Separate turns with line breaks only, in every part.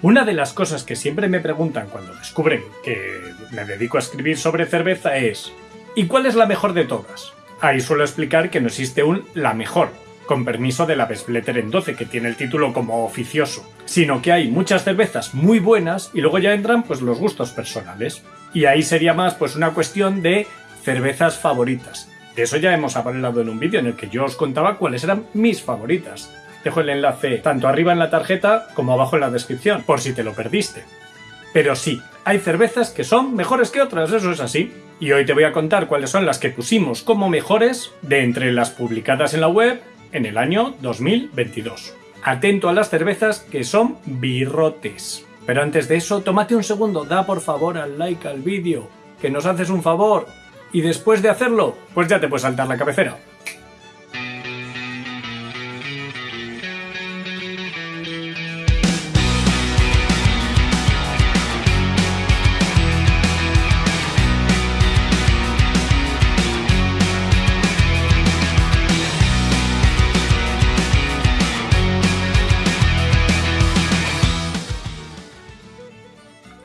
Una de las cosas que siempre me preguntan cuando descubren que me dedico a escribir sobre cerveza es ¿y cuál es la mejor de todas? Ahí suelo explicar que no existe un la mejor, con permiso de la Bestbletter en 12, que tiene el título como oficioso, sino que hay muchas cervezas muy buenas y luego ya entran pues los gustos personales. Y ahí sería más pues una cuestión de cervezas favoritas. De eso ya hemos hablado en un vídeo en el que yo os contaba cuáles eran mis favoritas. Dejo el enlace tanto arriba en la tarjeta como abajo en la descripción, por si te lo perdiste. Pero sí, hay cervezas que son mejores que otras, eso es así. Y hoy te voy a contar cuáles son las que pusimos como mejores de entre las publicadas en la web en el año 2022. Atento a las cervezas que son birrotes. Pero antes de eso, tómate un segundo, da por favor al like al vídeo, que nos haces un favor. Y después de hacerlo, pues ya te puedes saltar la cabecera.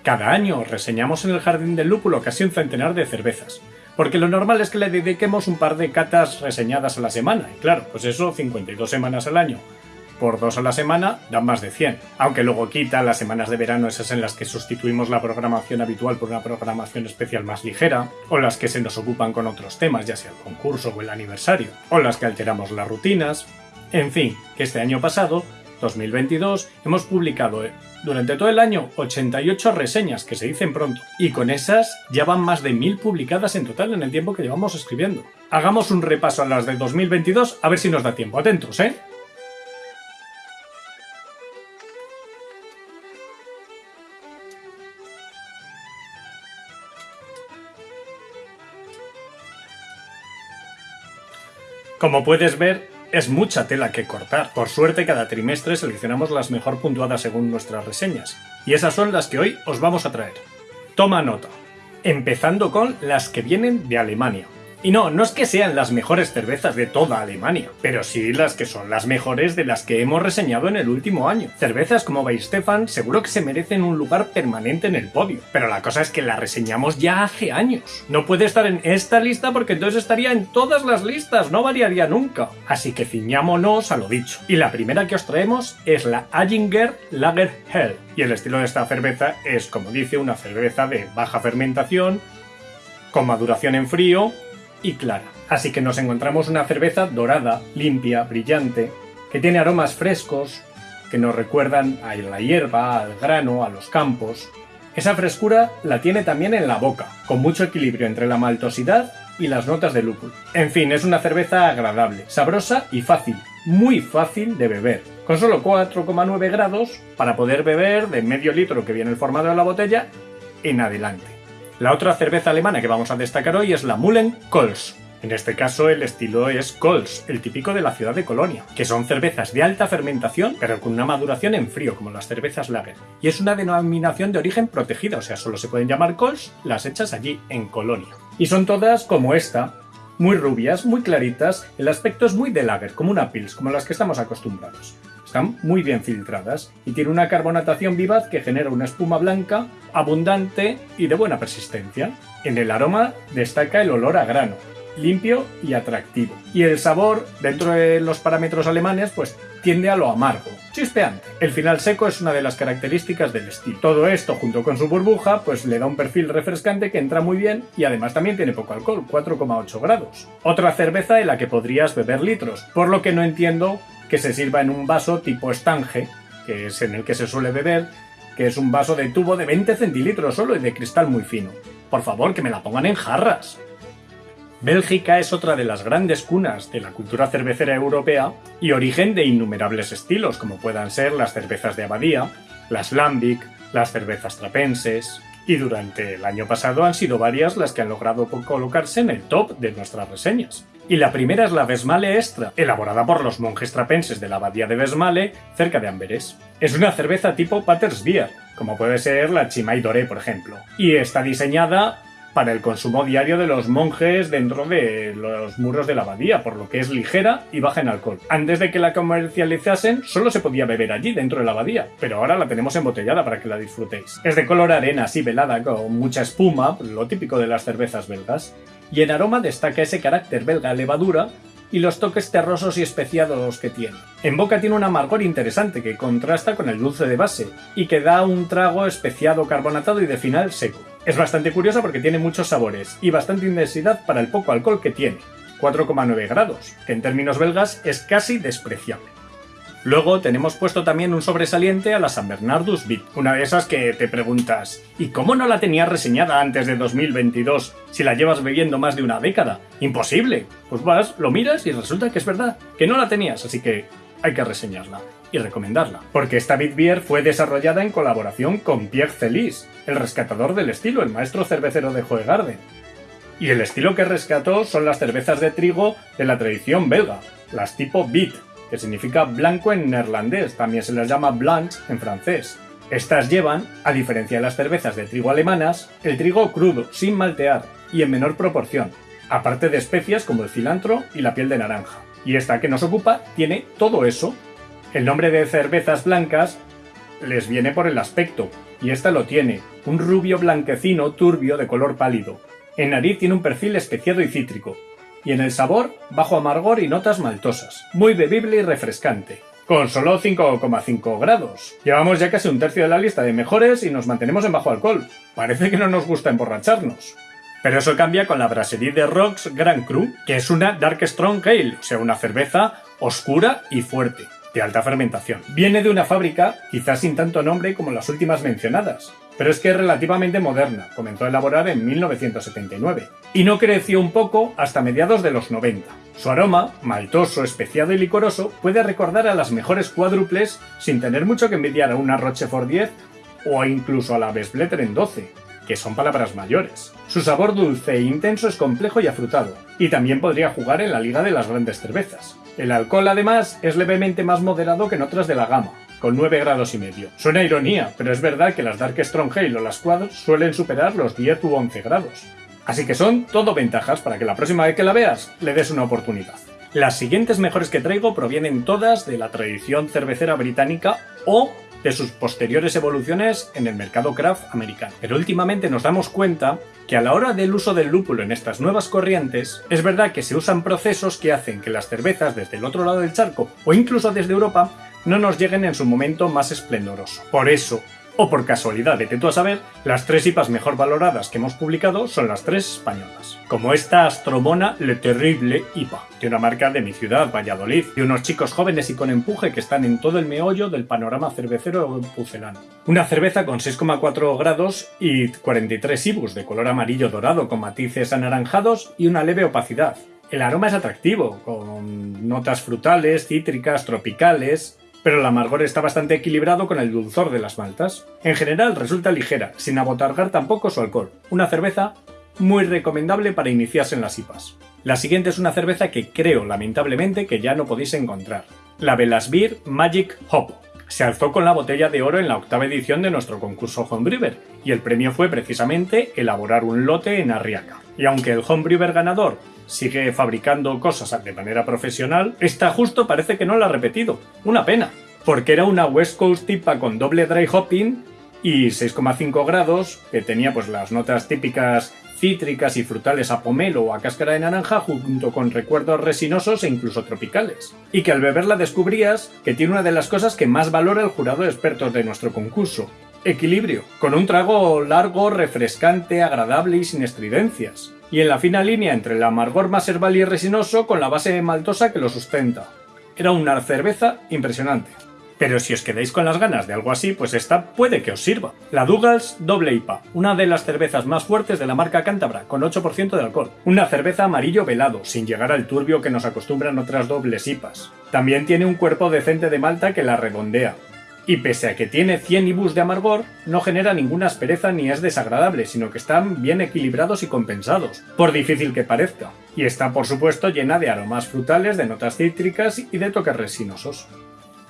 Cada año reseñamos en el Jardín del Lúpulo casi un centenar de cervezas, porque lo normal es que le dediquemos un par de catas reseñadas a la semana, y claro, pues eso 52 semanas al año. Por dos a la semana dan más de 100, aunque luego quita las semanas de verano esas en las que sustituimos la programación habitual por una programación especial más ligera, o las que se nos ocupan con otros temas, ya sea el concurso o el aniversario, o las que alteramos las rutinas. En fin, que este año pasado 2022 hemos publicado eh, durante todo el año 88 reseñas, que se dicen pronto, y con esas ya van más de 1000 publicadas en total en el tiempo que llevamos escribiendo. Hagamos un repaso a las de 2022 a ver si nos da tiempo. Atentos, ¿eh? Como puedes ver, es mucha tela que cortar. Por suerte, cada trimestre seleccionamos las mejor puntuadas según nuestras reseñas. Y esas son las que hoy os vamos a traer. Toma nota. Empezando con las que vienen de Alemania. Y no, no es que sean las mejores cervezas de toda Alemania, pero sí las que son las mejores de las que hemos reseñado en el último año. Cervezas como Stefan seguro que se merecen un lugar permanente en el podio, pero la cosa es que la reseñamos ya hace años. No puede estar en esta lista porque entonces estaría en todas las listas, no variaría nunca. Así que ciñámonos a lo dicho. Y la primera que os traemos es la Aginger Lager Hell. Y el estilo de esta cerveza es, como dice, una cerveza de baja fermentación, con maduración en frío y clara. Así que nos encontramos una cerveza dorada, limpia, brillante, que tiene aromas frescos, que nos recuerdan a la hierba, al grano, a los campos. Esa frescura la tiene también en la boca, con mucho equilibrio entre la maltosidad y las notas de lúpulo. En fin, es una cerveza agradable, sabrosa y fácil, muy fácil de beber, con solo 4,9 grados para poder beber de medio litro que viene el formado de la botella en adelante. La otra cerveza alemana que vamos a destacar hoy es la Mullen Kols. En este caso el estilo es Kols, el típico de la ciudad de Colonia, que son cervezas de alta fermentación pero con una maduración en frío como las cervezas Lager. Y es una denominación de origen protegida, o sea, solo se pueden llamar Kols las hechas allí en Colonia. Y son todas como esta, muy rubias, muy claritas, el aspecto es muy de lager, como una pils, como las que estamos acostumbrados. Están muy bien filtradas y tiene una carbonatación vivaz que genera una espuma blanca, abundante y de buena persistencia. En el aroma destaca el olor a grano, limpio y atractivo. Y el sabor, dentro de los parámetros alemanes, pues tiende a lo amargo, chispeante. El final seco es una de las características del estilo. Todo esto, junto con su burbuja, pues le da un perfil refrescante que entra muy bien y además también tiene poco alcohol, 4,8 grados. Otra cerveza de la que podrías beber litros, por lo que no entiendo que se sirva en un vaso tipo estange, que es en el que se suele beber, que es un vaso de tubo de 20 centilitros solo y de cristal muy fino. Por favor, que me la pongan en jarras. Bélgica es otra de las grandes cunas de la cultura cervecera europea y origen de innumerables estilos, como puedan ser las cervezas de abadía, las lambic, las cervezas trapenses, y durante el año pasado han sido varias las que han logrado colocarse en el top de nuestras reseñas. Y la primera es la Vesmale Extra, elaborada por los monjes trapenses de la abadía de Vesmale, cerca de Amberes. Es una cerveza tipo Patersbier, como puede ser la Chimay Doré, por ejemplo, y está diseñada para el consumo diario de los monjes dentro de los muros de la abadía, por lo que es ligera y baja en alcohol. Antes de que la comercializasen, solo se podía beber allí, dentro de la abadía, pero ahora la tenemos embotellada para que la disfrutéis. Es de color arena así velada, con mucha espuma, lo típico de las cervezas belgas, y en aroma destaca ese carácter belga levadura y los toques terrosos y especiados que tiene. En boca tiene un amargor interesante que contrasta con el dulce de base y que da un trago especiado carbonatado y de final seco. Es bastante curiosa porque tiene muchos sabores y bastante intensidad para el poco alcohol que tiene, 4,9 grados, que en términos belgas es casi despreciable. Luego tenemos puesto también un sobresaliente a la San Bernardus Beat, una de esas que te preguntas ¿y cómo no la tenías reseñada antes de 2022 si la llevas bebiendo más de una década? ¡Imposible! Pues vas, lo miras y resulta que es verdad, que no la tenías, así que hay que reseñarla y recomendarla. Porque esta Beat Beer fue desarrollada en colaboración con Pierre Celis, el rescatador del estilo, el maestro cervecero de Hoegaarden. Y el estilo que rescató son las cervezas de trigo de la tradición belga, las tipo Beat, que significa blanco en neerlandés, también se les llama blanche en francés. Estas llevan, a diferencia de las cervezas de trigo alemanas, el trigo crudo, sin maltear y en menor proporción, aparte de especias como el cilantro y la piel de naranja. Y esta que nos ocupa tiene todo eso. El nombre de cervezas blancas les viene por el aspecto, y esta lo tiene, un rubio blanquecino turbio de color pálido. En nariz tiene un perfil especiado y cítrico, y en el sabor, bajo amargor y notas maltosas. Muy bebible y refrescante. Con solo 5,5 grados. Llevamos ya casi un tercio de la lista de mejores y nos mantenemos en bajo alcohol. Parece que no nos gusta emborracharnos. Pero eso cambia con la Brasserie de Rocks Grand Cru, que es una Dark Strong Ale, o sea, una cerveza oscura y fuerte de alta fermentación. Viene de una fábrica, quizás sin tanto nombre como las últimas mencionadas, pero es que es relativamente moderna, comenzó a elaborar en 1979, y no creció un poco hasta mediados de los 90. Su aroma, maltoso, especiado y licoroso, puede recordar a las mejores cuádruples sin tener mucho que envidiar a una Rochefort 10 o incluso a la Vesbletter en 12, que son palabras mayores. Su sabor dulce e intenso es complejo y afrutado, y también podría jugar en la liga de las grandes cervezas. El alcohol, además, es levemente más moderado que en otras de la gama, con 9 grados y medio. Suena ironía, pero es verdad que las Dark Strong Ale o las Quad suelen superar los 10 u 11 grados. Así que son todo ventajas para que la próxima vez que la veas le des una oportunidad. Las siguientes mejores que traigo provienen todas de la tradición cervecera británica o de sus posteriores evoluciones en el mercado craft americano. Pero últimamente nos damos cuenta que a la hora del uso del lúpulo en estas nuevas corrientes, es verdad que se usan procesos que hacen que las cervezas desde el otro lado del charco o incluso desde Europa no nos lleguen en su momento más esplendoroso. Por eso, o por casualidad, de tú a saber, las tres IPAs mejor valoradas que hemos publicado son las tres españolas. Como esta Astromona Le Terrible IPA, de una marca de mi ciudad, Valladolid, de unos chicos jóvenes y con empuje que están en todo el meollo del panorama cervecero pucelano. Una cerveza con 6,4 grados y 43 IBUs de color amarillo dorado con matices anaranjados y una leve opacidad. El aroma es atractivo, con notas frutales, cítricas, tropicales, pero el amargor está bastante equilibrado con el dulzor de las maltas. En general resulta ligera, sin abotargar tampoco su alcohol. Una cerveza muy recomendable para iniciarse en las IPAs. La siguiente es una cerveza que creo, lamentablemente, que ya no podéis encontrar. La Beer Magic Hop. Se alzó con la botella de oro en la octava edición de nuestro concurso Homebrewer, y el premio fue precisamente elaborar un lote en Arriaca. Y aunque el Homebrewer ganador sigue fabricando cosas de manera profesional, esta justo parece que no la ha repetido. Una pena, porque era una West Coast tipa con doble dry hopping y 6,5 grados, que tenía pues las notas típicas cítricas y frutales a pomelo o a cáscara de naranja junto con recuerdos resinosos e incluso tropicales. Y que al beberla descubrías que tiene una de las cosas que más valora el jurado de expertos de nuestro concurso, equilibrio, con un trago largo, refrescante, agradable y sin estridencias y en la fina línea entre el amargor más herbal y resinoso con la base maltosa que lo sustenta. Era una cerveza impresionante. Pero si os quedáis con las ganas de algo así, pues esta puede que os sirva. La Douglas Doble IPA, una de las cervezas más fuertes de la marca Cántabra, con 8% de alcohol. Una cerveza amarillo velado, sin llegar al turbio que nos acostumbran otras dobles IPAs. También tiene un cuerpo decente de malta que la redondea, y pese a que tiene 100 ibus de amargor, no genera ninguna aspereza ni es desagradable, sino que están bien equilibrados y compensados, por difícil que parezca. Y está por supuesto llena de aromas frutales, de notas cítricas y de toques resinosos.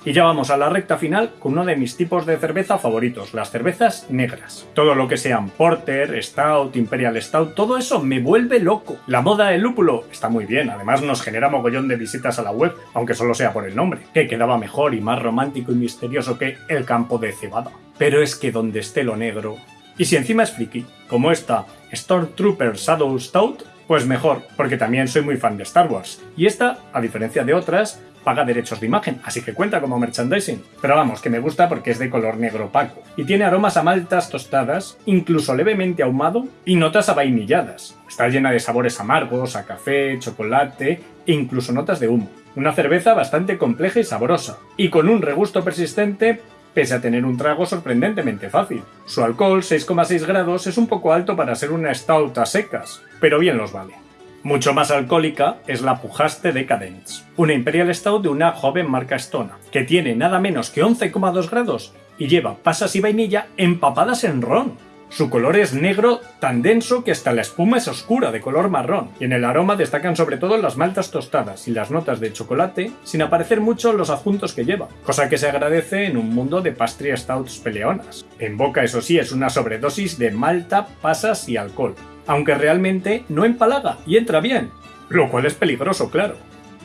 Y ya vamos a la recta final con uno de mis tipos de cerveza favoritos, las cervezas negras. Todo lo que sean Porter, Stout, Imperial Stout, todo eso me vuelve loco. La moda del lúpulo está muy bien, además nos genera mogollón de visitas a la web, aunque solo sea por el nombre, que quedaba mejor y más romántico y misterioso que el campo de cebada. Pero es que donde esté lo negro... Y si encima es friki, como esta Stormtrooper Shadow Stout, pues mejor, porque también soy muy fan de Star Wars. Y esta, a diferencia de otras, paga derechos de imagen, así que cuenta como merchandising. Pero vamos, que me gusta porque es de color negro opaco. Y tiene aromas a maltas tostadas, incluso levemente ahumado, y notas a vainilladas. Está llena de sabores amargos, a café, chocolate e incluso notas de humo. Una cerveza bastante compleja y sabrosa, y con un regusto persistente pese a tener un trago sorprendentemente fácil. Su alcohol, 6,6 grados, es un poco alto para ser una stout a secas, pero bien los vale. Mucho más alcohólica es la Pujaste Decadence, una Imperial Stout de una joven marca Stona, que tiene nada menos que 11,2 grados y lleva pasas y vainilla empapadas en ron. Su color es negro tan denso que hasta la espuma es oscura de color marrón, y en el aroma destacan sobre todo las maltas tostadas y las notas de chocolate, sin aparecer mucho los adjuntos que lleva, cosa que se agradece en un mundo de pastry stouts peleonas. En boca eso sí es una sobredosis de malta, pasas y alcohol, aunque realmente no empalaga y entra bien, lo cual es peligroso, claro.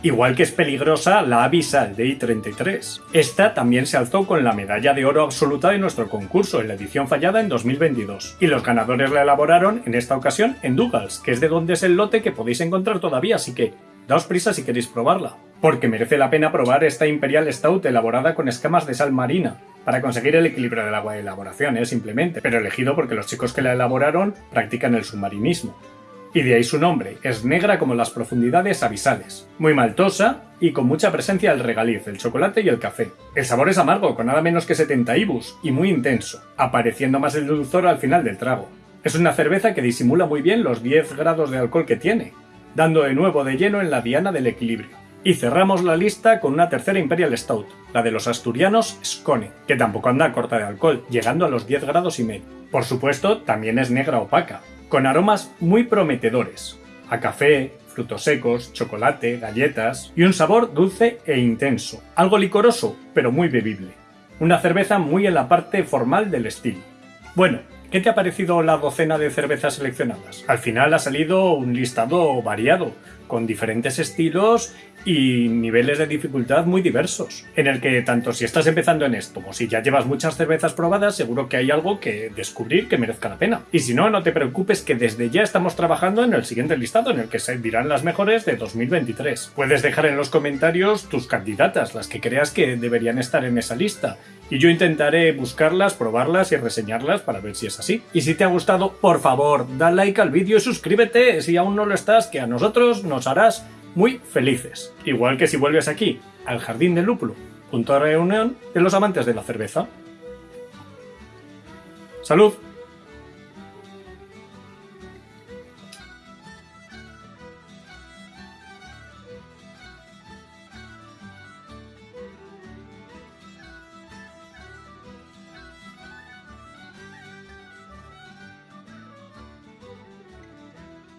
Igual que es peligrosa la Abyssal de I-33. Esta también se alzó con la medalla de oro absoluta de nuestro concurso en la edición fallada en 2022, y los ganadores la elaboraron en esta ocasión en Douglas, que es de donde es el lote que podéis encontrar todavía, así que daos prisa si queréis probarla. Porque merece la pena probar esta Imperial Stout elaborada con escamas de sal marina, para conseguir el equilibrio del agua de elaboración, ¿eh? simplemente, pero elegido porque los chicos que la elaboraron practican el submarinismo. Y de ahí su nombre, es negra como las profundidades abisales, muy maltosa y con mucha presencia del regaliz, el chocolate y el café. El sabor es amargo, con nada menos que 70 ibus, y muy intenso, apareciendo más el dulzor al final del trago. Es una cerveza que disimula muy bien los 10 grados de alcohol que tiene, dando de nuevo de lleno en la diana del equilibrio. Y cerramos la lista con una tercera Imperial Stout, la de los asturianos Scone, que tampoco anda corta de alcohol, llegando a los 10 grados y medio. Por supuesto, también es negra opaca, con aromas muy prometedores, a café, frutos secos, chocolate, galletas y un sabor dulce e intenso, algo licoroso, pero muy bebible. Una cerveza muy en la parte formal del estilo. Bueno, ¿Qué te ha parecido la docena de cervezas seleccionadas? Al final ha salido un listado variado, con diferentes estilos y niveles de dificultad muy diversos, en el que tanto si estás empezando en esto como si ya llevas muchas cervezas probadas, seguro que hay algo que descubrir que merezca la pena. Y si no, no te preocupes que desde ya estamos trabajando en el siguiente listado en el que se dirán las mejores de 2023. Puedes dejar en los comentarios tus candidatas, las que creas que deberían estar en esa lista, y yo intentaré buscarlas, probarlas y reseñarlas para ver si es así. Y si te ha gustado, por favor, da like al vídeo y suscríbete si aún no lo estás, que a nosotros harás muy felices. Igual que si vuelves aquí, al Jardín del Lúpulo, junto a la reunión de los amantes de la cerveza. ¡Salud!